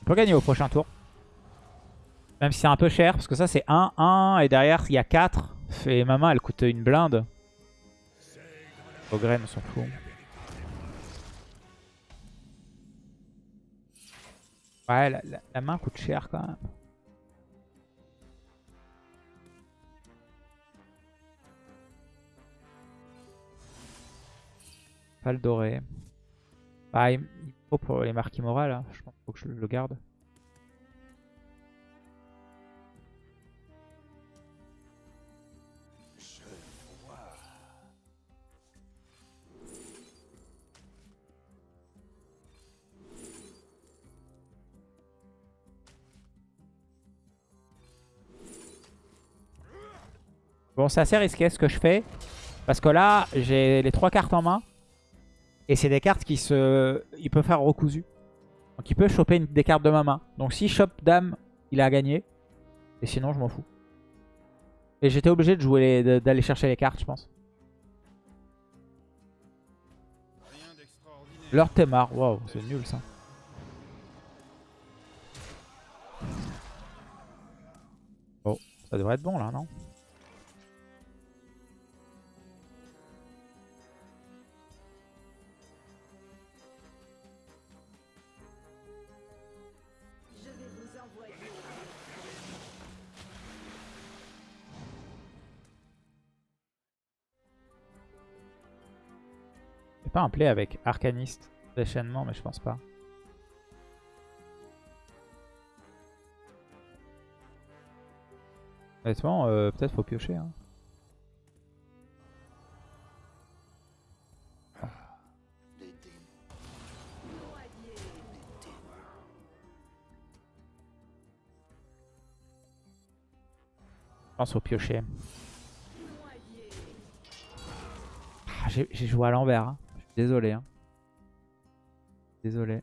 On peut gagner au prochain tour. Même si c'est un peu cher, parce que ça c'est 1, 1, et derrière il y a 4. Et ma main elle coûte une blinde. Ogren, on s'en fout. Ouais, la, main coûte cher quand même. Pas doré. Bah, faut pour les marques immorales, hein. je pense qu'il faut que je le garde. Bon, c'est assez risqué ce que je fais. Parce que là, j'ai les trois cartes en main. Et c'est des cartes qui se... Il peut faire recousu. Donc il peut choper des cartes de ma main. Donc si chope dame, il a gagné. Et sinon, je m'en fous. Et j'étais obligé de jouer les- d'aller chercher les cartes, je pense. Lord Temar, waouh, c'est nul ça. Bon, ça devrait être bon là, non? Pas un play avec Arcaniste déchaînement, mais je pense pas. Honnêtement, euh, peut-être faut piocher. Hein. Je pense au piocher. Ah, J'ai joué à l'envers. hein. Désolé. hein. Désolé.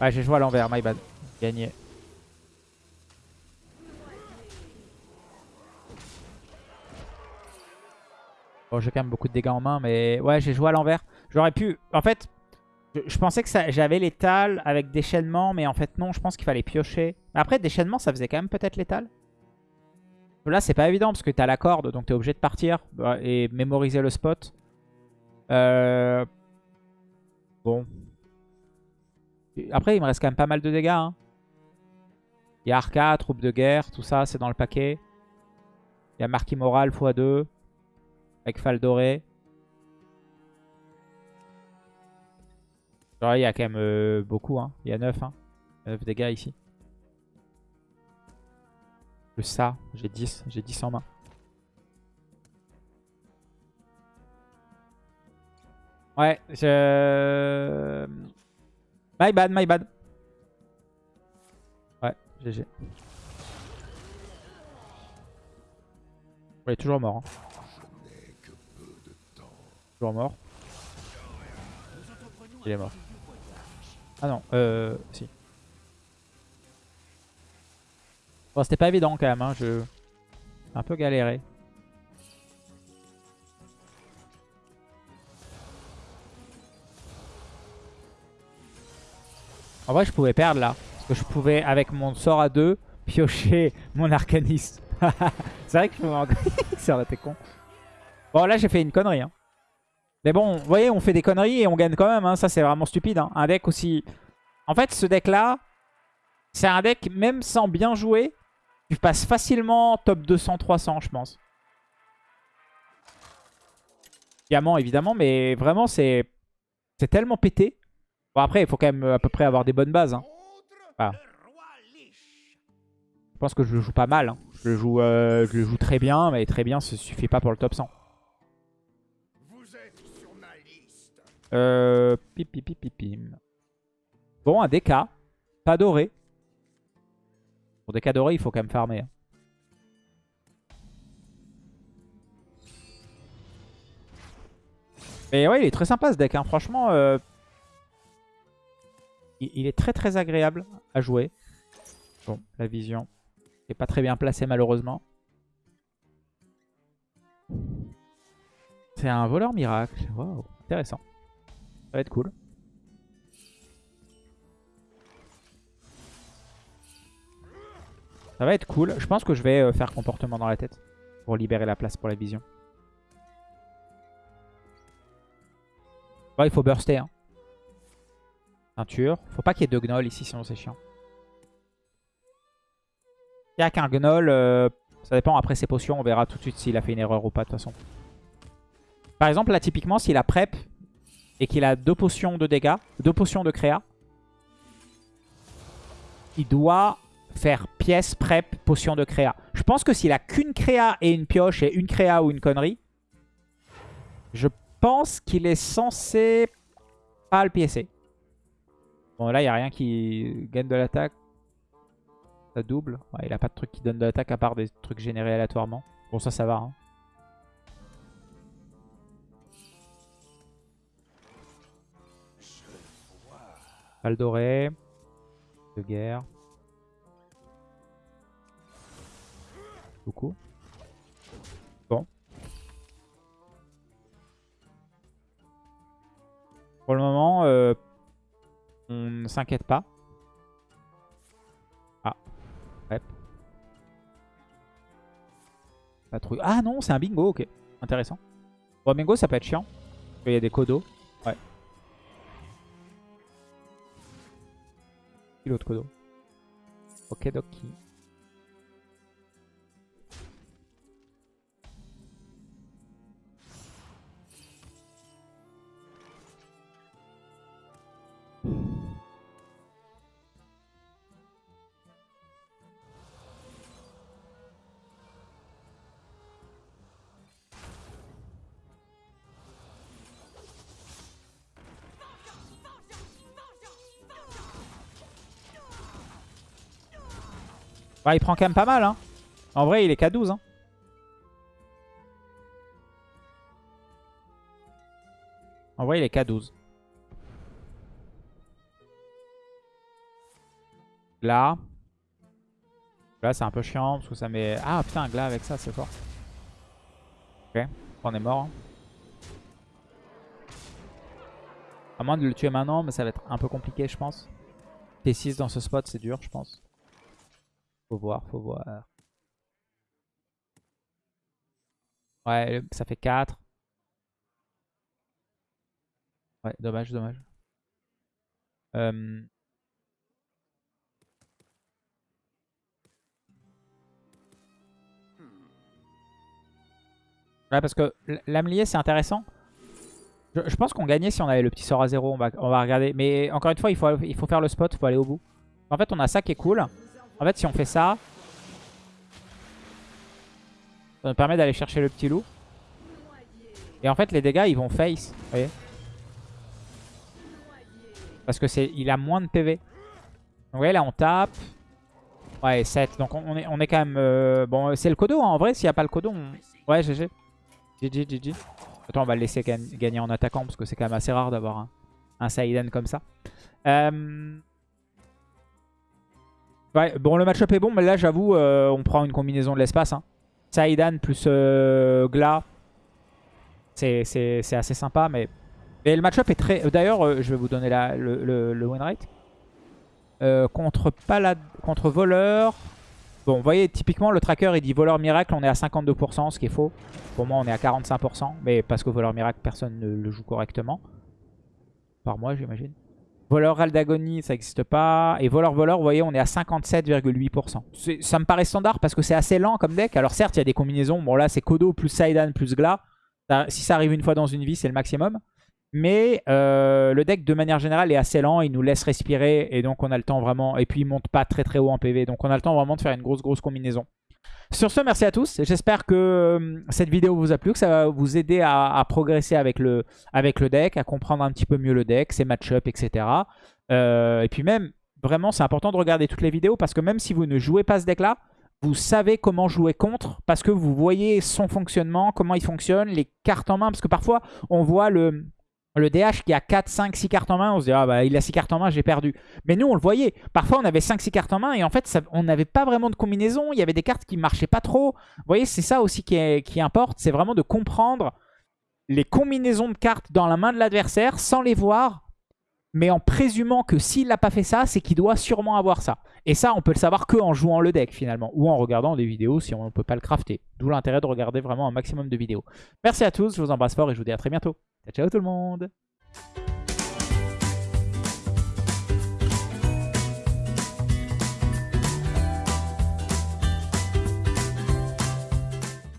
Ouais, j'ai joué à l'envers, my bad. Gagné. Bon, j'ai quand même beaucoup de dégâts en main, mais ouais, j'ai joué à l'envers. J'aurais pu... En fait, je, pensais que j'avais l'étal avec déchaînement, mais en fait non, je pense qu'il fallait piocher. Après, déchaînement, ça faisait quand même peut-être l'étal. Là, c'est pas évident parce que t'as la corde, donc t'es obligé de partir bah, et mémoriser le spot. Euh... Bon. Après, il me reste quand même pas mal de dégâts. hein. Il y a Arca, troupe de guerre, tout ça, c'est dans le paquet. Il y a Marquis Moral x2 avec Faldoré. Genre, il y a quand même euh, beaucoup. Hein. Il y a 9, hein. 9 dégâts ici. Plus ça, j'ai 10. J'ai 10 en main. Ouais, je... My bad, my bad. Ouais, GG. Il est toujours mort. hein. Toujours mort. Il est mort. Ah non, euh... Si. Bon, c'était pas évident quand même, hein. Je... Un peu galéré. En vrai, je pouvais perdre là. Parce que je pouvais, avec mon sort à 2, *laughs* piocher mon arcaniste. *laughs* C'est vrai que je pouvais en *laughs* Ça aurait été con. Bon, là, j'ai fait une connerie. hein. Mais bon, vous voyez, on fait des conneries et on gagne quand même. hein. Ça, c'est vraiment stupide. hein. Un deck aussi... En fait, ce deck-là, c'est un deck, même sans bien jouer, tu passes facilement top 200-300, je pense. Diamant, évidemment, mais vraiment, c'est tellement pété. Bon, après, il faut quand même à peu près avoir des bonnes bases. hein. Je pense que je le joue pas mal. Je, le joue, euh, je joue très bien, mais très bien, ça suffit pas pour le top 100. Euh, pip, pip, pip, pim. Bon, un DK. Pas doré. Pour DK doré, il faut quand même farmer. Hein. Mais ouais, il est très sympa ce deck. Hein. Franchement, euh, il, il, est très très agréable à jouer. Bon, la vision n'est pas très bien placée malheureusement. C'est un voleur miracle. Waouh, intéressant. Va être cool. Ça va être cool. Je pense que je vais euh, faire comportement dans la tête pour libérer la place pour la vision. Il faut burster. Hein. Peinture. Faut pas qu'il y ait deux gnolls ici, sinon c'est chiant. Il y a qu'un gnoll. euh, ça dépend après ses potions. On verra tout de suite s'il a fait une erreur ou pas de toute façon. Par exemple, là, typiquement, s'il a prep et qu'il a deux potions de dégâts, deux potions de créa, il doit faire pièce, prep, potion de créa. Je pense que s'il a qu'une créa et une pioche et une créa ou une connerie, je pense qu'il est censé pas le piécer. Bon, là, il n'y a rien qui gagne de l'attaque. Ça double. Ouais, il a pas de truc qui donne de l'attaque à part des trucs générés aléatoirement. Bon, ça, ça va. Hein. Val doré. De guerre. Beaucoup. Bon. Pour le moment, euh, on ne s'inquiète pas. Ah. Ouais. Pas. Ah non, c'est un bingo, ok. Intéressant. Bon, bingo, ça peut être chiant. Il y a des codos. L'autre codo Ok, Doki. Bah, il prend quand même pas mal. Hein. En vrai, il est qu'à 12. Hein. En vrai, il est qu'à 12. Là. Là, c'est un peu chiant parce que ça met... Ah putain, un glas avec ça, c'est fort. Ok, on est mort. hein. À moins de le tuer maintenant, mais ça va être un peu compliqué, je pense. T6 dans ce spot, c'est dur, je pense. Faut voir, faut voir. Ouais, ça fait 4. Ouais, dommage, dommage. Ouais, parce que l'amelier, c'est intéressant. Je, pense qu'on gagnait si on avait le petit sort à 0. On va, on va regarder. Mais encore une fois, il faut, il faut faire le spot, il faut aller au bout. En fait, on a ça qui est cool. En fait, si on fait ça, ça nous permet d'aller chercher le petit loup. Et en fait, les dégâts, ils vont face. Vous voyez Parce que c'est, il a moins de PV. Vous voyez, là, on tape. Ouais, 7. Donc, on, est, on est quand même... euh, Bon, c'est le codo, hein. en vrai. S'il n'y a pas le codo, on... Ouais, GG. GG, GG. Attends, on va le laisser gagn- gagner en attaquant. Parce que c'est quand même assez rare d'avoir un, un Saïden comme ça. Euh... Bon, le match-up est bon, mais là, j'avoue, euh, on prend une combinaison de l'espace. Hein. Saïdan plus euh, Gla, c'est assez sympa, mais... Le match-up est très... D'ailleurs, euh, je vais vous donner le, le, le win rate. Contre, palad... contre voleur... Bon, vous voyez, typiquement, le tracker, il dit voleur miracle, on est à 52%, ce qui est faux. Pour moi, on est à 45%, mais parce que voleur miracle, personne ne le joue correctement. Par moi, j'imagine. Voleur Aldagonie, ça n'existe pas. Et voleur voleur, vous voyez, on est à 57,8%. C'est- Ça me paraît standard parce que c'est assez lent comme deck. Alors certes, il y a des combinaisons. Bon là, c'est Kodo plus Saidan plus Gla. Si ça arrive une fois dans une vie, c'est le maximum. Mais euh, le deck, de manière générale, est assez lent. Il nous laisse respirer. Et donc, on a le temps vraiment... Et puis, il monte pas très très haut en PV. Donc, on a le temps vraiment de faire une grosse grosse combinaison. Sur ce, merci à tous. J'espère que euh, cette vidéo vous a plu, que ça va vous aider à, progresser avec le, deck, à comprendre un petit peu mieux le deck, ses match-up, etc. Euh, et puis même, vraiment, c'est important de regarder toutes les vidéos parce que même si vous ne jouez pas ce deck-là, vous savez comment jouer contre parce que vous voyez son fonctionnement, comment il fonctionne, les cartes en main. Parce que parfois, on voit le, le DH qui a 4, 5, 6 cartes en main. On se dit, ah bah il a 6 cartes en main, j'ai perdu. Mais nous, on le voyait. Parfois, on avait 5, 6 cartes en main et en fait, on n'avait pas vraiment de combinaison. Il y avait des cartes qui marchaient pas trop. Vous voyez, c'est ça aussi qui importe. C'est vraiment de comprendre les combinaisons de cartes dans la main de l'adversaire sans les voir, mais en présumant que s'il n'a pas fait ça, c'est qu'il doit sûrement avoir ça. Et ça, on peut le savoir que en jouant le deck finalement, ou en regardant des vidéos si on ne peut pas le crafter. D'où l'intérêt de regarder vraiment un maximum de vidéos. Merci à tous, je vous embrasse fort et je vous dis à très bientôt. Ciao, tout le monde